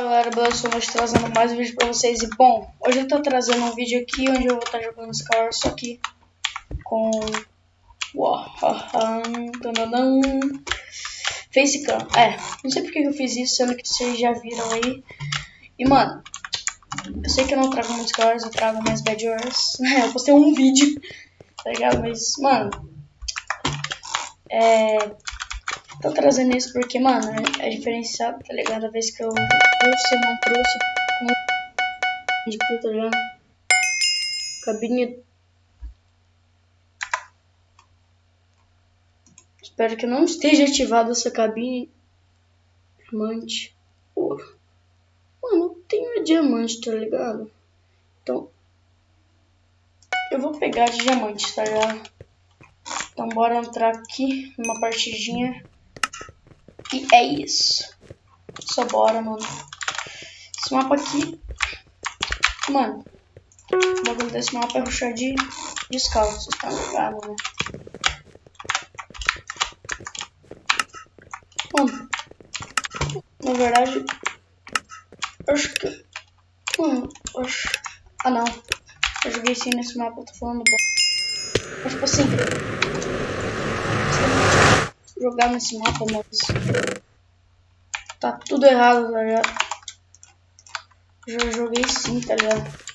Fala galera, beleza? Estou trazendo mais um vídeo pra vocês. E bom, hoje eu tô trazendo um vídeo aqui onde eu vou estar jogando Skyward, só que com. Facecam. É, não sei porque eu fiz isso, sendo que vocês já viram aí. E mano, eu sei que eu não trago muitos Skyward, eu trago mais Bad Wars. eu postei um vídeo, tá ligado? Mas, mano. É Tô trazendo isso porque, mano, é, é diferenciado, tá ligado? A vez que eu trouxe, não trouxe de tá ligado? Cabine. Espero que não esteja ativada essa cabine. Diamante. Ouro. Mano, eu tenho diamante, tá ligado? Então. Eu vou pegar de diamante, tá ligado? Então bora entrar aqui numa partidinha. E é isso. Só bora, mano. Esse mapa aqui... Mano, o bagulho desse mapa é ruxar de descalço, tá ligado, né? Mano, na verdade, acho que... Mano, acho... Ah, não. Eu joguei sim nesse mapa, eu tô falando bom. Mas, tipo assim jogar nesse mapa, mas tá tudo errado, tá ligado? Já joguei sim, tá ligado?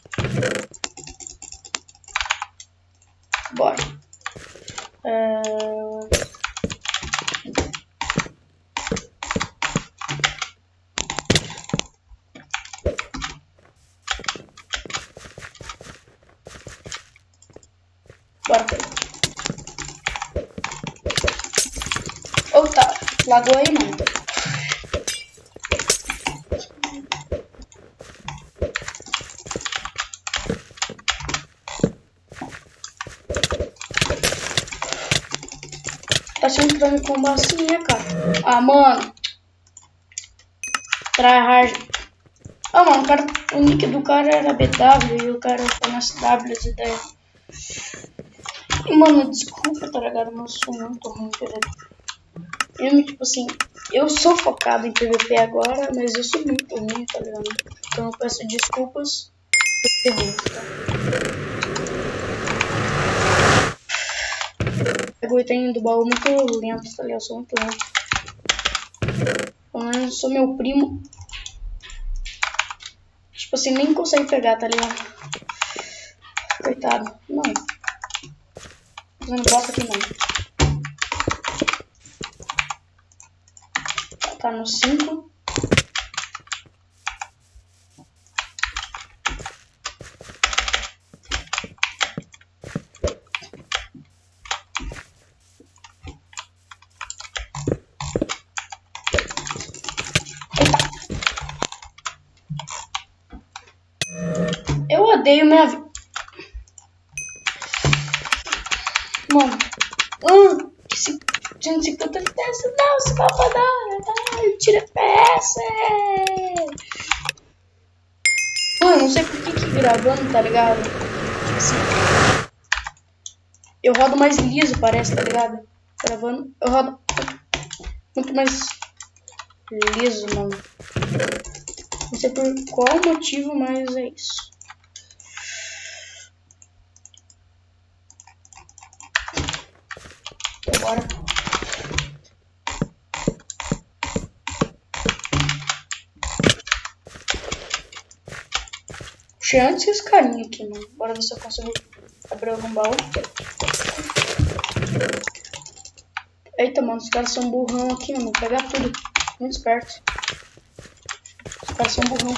Bora. É... Bora, Ou tá, lagou aí não. Tá pra me combar assim, né, cara? Ah, mano. Tryhard. Ah, mano, o, cara, o nick do cara era BW e o cara tá nas W de ideia. E, mano, desculpa, tá ligado? Mas eu sou muito ruim, PVP. Eu, tipo assim, eu sou focado em PVP agora, mas eu sou muito ruim, tá ligado? Então eu peço desculpas por ter ruim, tá? O item do baú muito lento, tá ligado? Eu sou muito lento. Eu sou meu primo. Tipo assim, nem consegue pegar, tá ligado? Coitado. Não. Fazendo bosta aqui não. Tá no 5. Eu odeio minha vida. Tira peça. Mano, não sei por que que gravando, tá ligado? Tipo assim. Eu rodo mais liso, parece, tá ligado? Gravando, eu rodo muito mais liso, mano. Não sei por qual motivo, mas é isso. Bora. Puxei antes esse carinha aqui, mano. Bora ver se eu consigo abrir algum baú. Eita, mano, os caras são burrão aqui, mano. Vou pegar tudo. Muito esperto. Os caras são burrão.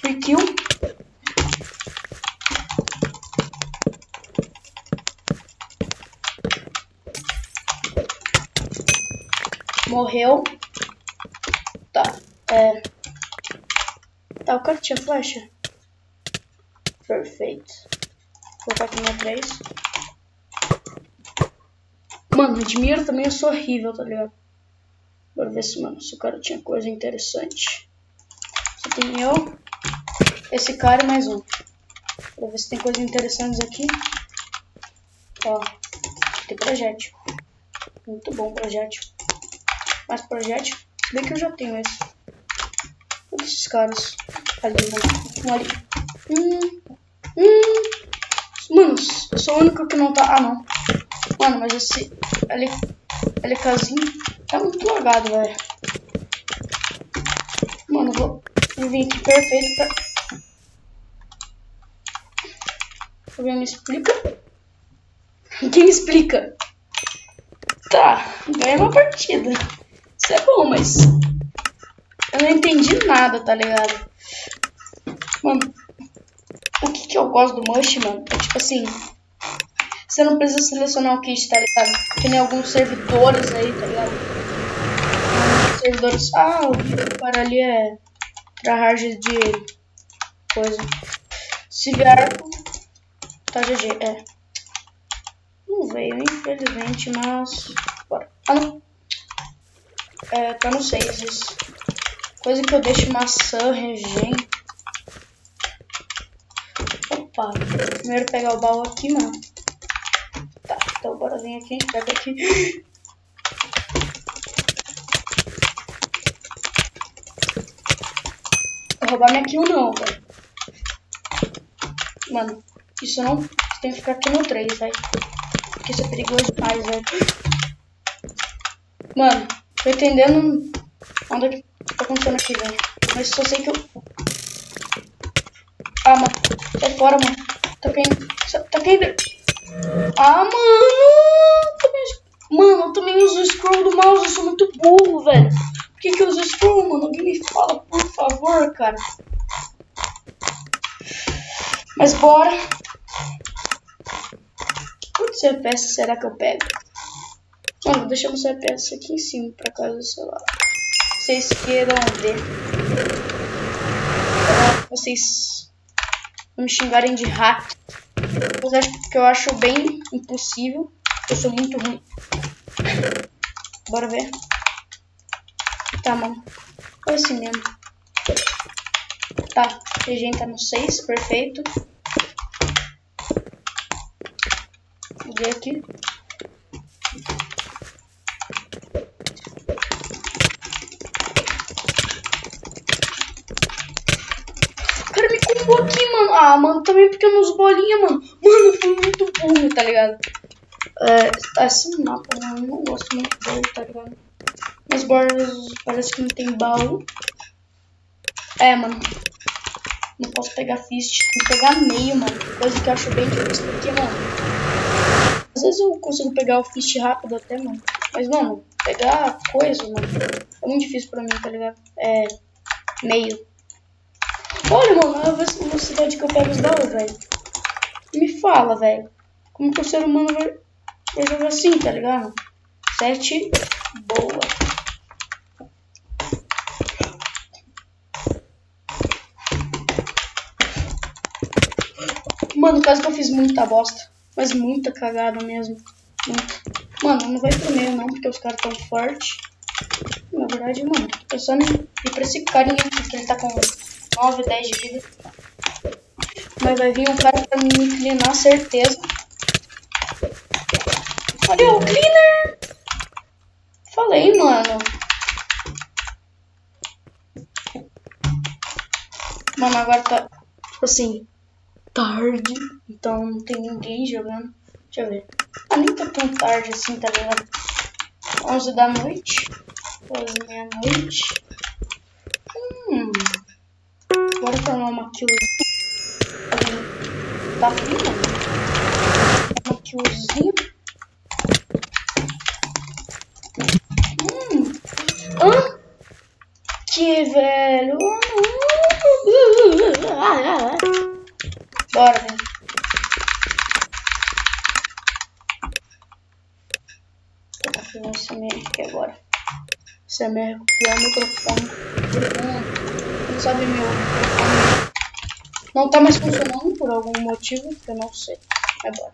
Free kill. Morreu. É... Tá, o cara tinha flecha? Perfeito. Vou colocar aqui na 3. Mano, admiro também eu sou horrível, tá ligado? Bora ver se, mano, se o cara tinha coisa interessante. Só tem eu, esse cara e mais um. Pra ver se tem coisas interessantes aqui. Ó, tem projétil. Muito bom projétil. mais projétil. Bem que eu já tenho esse. Esses caras. Ali, ali. Hum. Hum. Mano, eu sou o único que não tá... Ah, não. Mano, mas esse... Ali... LKzinho tá muito lagado, velho. Mano, vou... vou vir aqui perfeito pra... Alguém me explica? Quem me explica? Tá, ganhei uma partida. Isso é bom, mas... Eu não entendi nada, tá ligado? Mano, o que que eu gosto do Mush, mano? É tipo assim... Você não precisa selecionar o kit, tá ligado? Que nem alguns servidores aí, tá ligado? Servidores... Ah, o cara ali é... Tryhard de... Coisa. Se vier... Tá GG, é. Não veio, infelizmente, mas... Bora. Ah, não. É, tá no 6 isso. Coisa que eu deixo maçã, regen. Opa. Primeiro pegar o baú aqui, mano. Tá, então bora vir aqui, a gente pega aqui. Vou roubar minha kill não, velho. Mano, isso não... Você tem que ficar aqui no 3, velho. Porque isso é perigoso demais, velho. Mano, tô entendendo onde tá acontecendo aqui, velho. Mas só sei que eu... Ah, mano. Sai fora, mano. Tá caindo. Tá caindo. Ah, mano. Mano, eu também uso o scroll do mouse. Eu sou muito burro, velho. Por que que eu uso scroll, mano? Alguém me fala, por favor, cara. Mas bora. Quantos CPS será que eu pego? Mano, vou deixar meu CPS aqui em cima, pra caso, sei lá, vocês queiram ver. Vocês me xingarem de hack. Que eu acho bem impossível. Eu sou muito ruim. Bora ver. Tá, mano. Foi assim mesmo. Tá, a tá no 6, perfeito. Vou ver aqui. O cara me combou aqui, mano. Ah, mano, também porque eu não uso bolinha, mano. Mano, fui muito burro, tá ligado? É, esse mapa, mano, eu não gosto muito dele, tá ligado? As bordas parece que não tem baú. É, mano. Não posso pegar fist, tem que pegar meio, mano. Coisa que eu acho bem difícil, porque, mano... Às vezes eu consigo pegar o fist rápido até, mano. Mas, mano, pegar coisa, mano, é muito difícil pra mim, tá ligado? É... Meio. Olha, mano, a velocidade que eu pego os baús, velho. Me fala, velho. Como que o ser humano vai, vai jogar assim, tá ligado? Sete. Boa. Mano, caso que eu fiz muita bosta. Mas muita cagada mesmo. Mano, não vai pro meio não, porque os caras tão fortes. Na verdade, mano, eu só nem ir pra esse carinha porque ele tá com 9, 10 de vida. Mas vai vir um cara pra me inclinar, certeza. Olha o cleaner! Falei, mano. Mano, agora tá, tipo assim, tarde, então não tem ninguém jogando. Deixa eu ver. Ah, nem tá tão tarde assim, tá ligado? 11 da noite. 12 meia-noite. Hum. Bora formar uma killzinha. Tá frio, Uma killzinha. Hum. Hã? Que velho. Bora, velho. Vou esse merda aqui agora. Esse é merda pior microfone sabe meu. Não tá mais funcionando por algum motivo que eu não sei. Agora.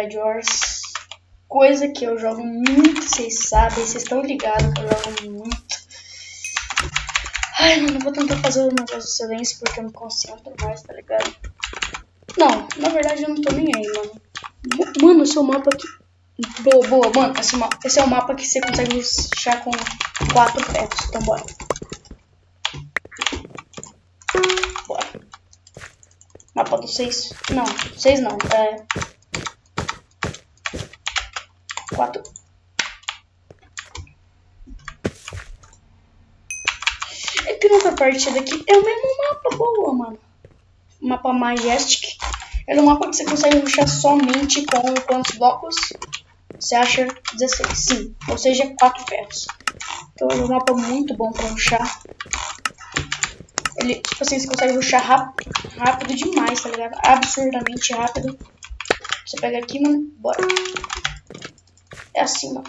Bad Wars. Coisa que eu jogo muito, vocês sabem, vocês estão ligados que eu jogo muito. Ai, mano, eu vou tentar fazer o negócio do silêncio porque eu me concentro mais, tá ligado? Não, na verdade eu não tô nem aí, mano. Mano, esse é o mapa aqui. Boa, boa, mano. Esse, esse é o mapa que você consegue rushar com quatro ferros. Então bora. Bora. Mapa do 6. Não, 6 não. É. 4. É que nessa partida aqui é o mesmo mapa, boa, mano. Mapa Majestic. É um mapa que você consegue ruxar somente com quantos blocos? Você acha 16, sim. Ou seja, 4 ferros. Então é um mapa muito bom pra ruxar. Ele, tipo assim, você consegue ruxar rápido, rápido demais, tá ligado? Absurdamente rápido. Você pega aqui, mano, bora. Mano.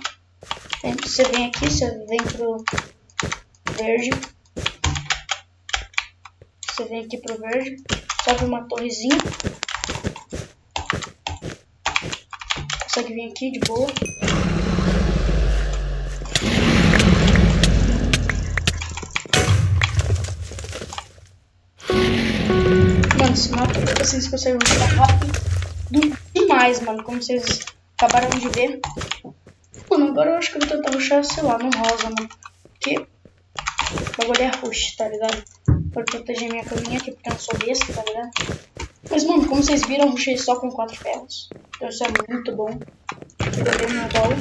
Você vem aqui, você vem pro verde. Você vem aqui pro verde. Sobe uma torrezinha. Consegue vir aqui de boa. Mano, esse mapa, vocês conseguem rushar rápido demais, mano. Como vocês acabaram de ver. Agora eu acho que eu vou tentar rushar, sei lá, no rosa, mano. Porque o bagulho é rush, tá ligado? Pra proteger minha caminha aqui, porque eu não sou besta, tá ligado? Mas, mano, como vocês viram, eu rushei só com quatro ferros. Então isso é muito bom. Peguei meu baú.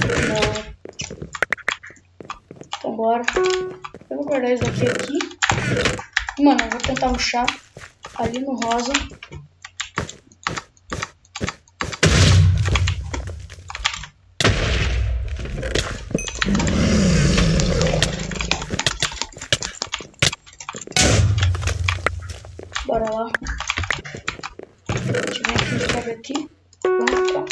Então bora. Eu vou guardar isso daqui aqui. Mano, eu vou tentar rushar ali no rosa. Bora lá. A gente vem aqui, sobe aqui. Vamos lá.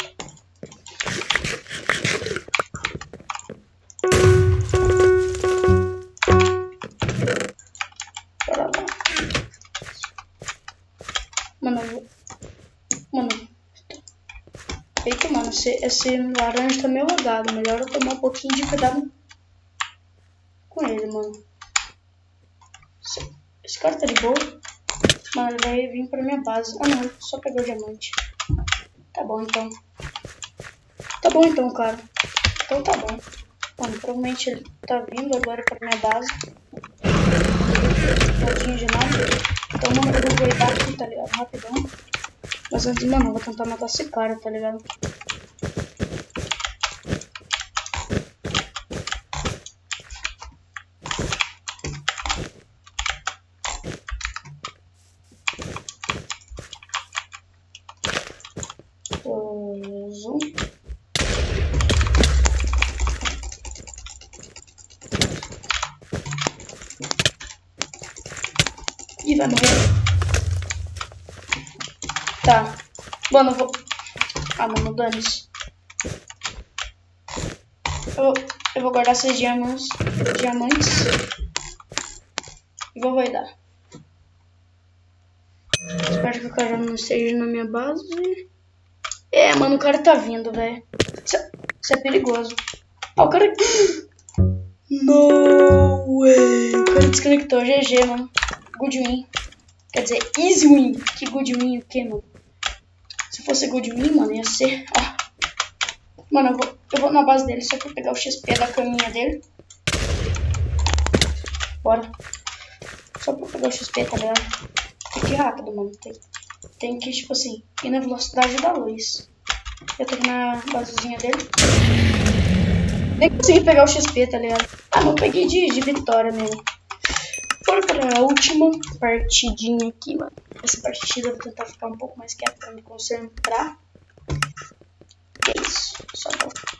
Bora lá. Mano, eu vou... Mano. Eita, mano, esse, esse laranja tá meio lagado. Melhor eu tomar um pouquinho de cuidado com ele, mano. Esse, esse cara tá de boa. Mano, ele vai vir pra minha base. Ah, não, só pegou diamante. Tá bom, então. Tá bom, então, cara. Então tá bom. Mano, provavelmente ele tá vindo agora pra minha base. Não tinha de nada. Então, mano, eu vou guardar aqui, tá ligado? Rapidão. Mas antes, mano, eu vou tentar matar esse cara, tá ligado? Ih, vai morrer. Tá. Mano, eu vou... Ah, mano, dane-se. Eu, eu vou guardar esses diamantes. Diamantes. E vou vai dar. Espero que o cara não esteja na minha base. É, mano, o cara tá vindo, velho. Isso, isso, é perigoso. Ah, o cara... No way. O cara desconectou. GG, mano. Good win. Quer dizer, easy win. Que good win o que, mano? Se fosse good win, mano, ia ser... Ó. Mano, eu vou, eu vou na base dele só pra pegar o XP da caminha dele. Bora. Só pra pegar o XP, tá ligado? Tem que ir rápido, mano. Tem, tem que, tipo assim, ir na velocidade da luz. Eu tô na basezinha dele. Nem consegui pegar o XP, tá ligado? Ah, não peguei de, de vitória mesmo. Bora pra última partidinha aqui, mano. Essa partida eu vou tentar ficar um pouco mais quieto pra me concentrar. É isso. Só vou.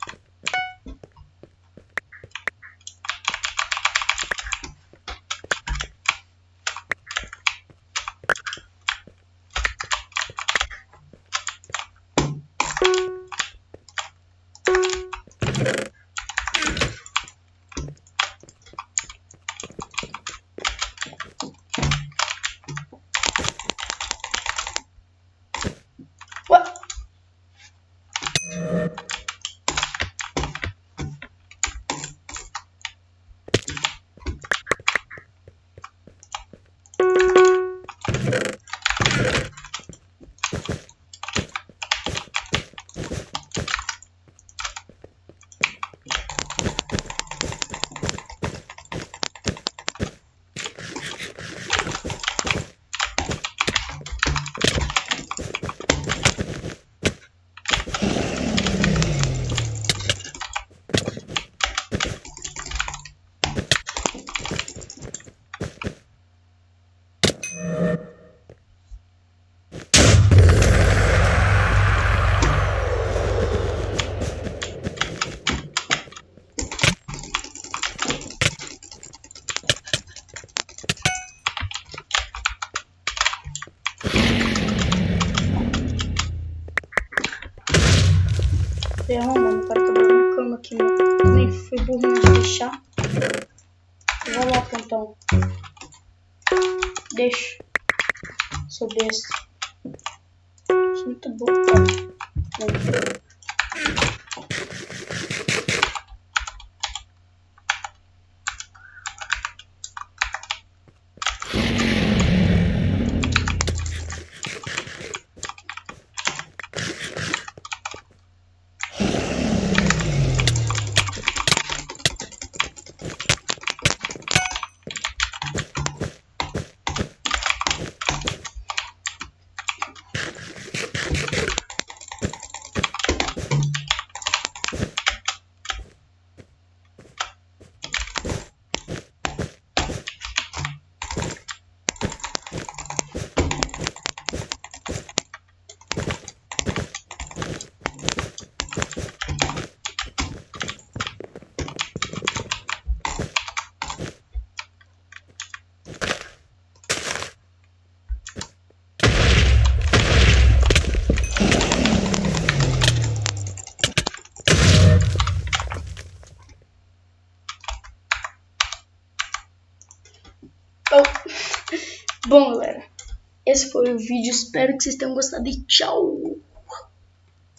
foi o vídeo. Espero que vocês tenham gostado e tchau!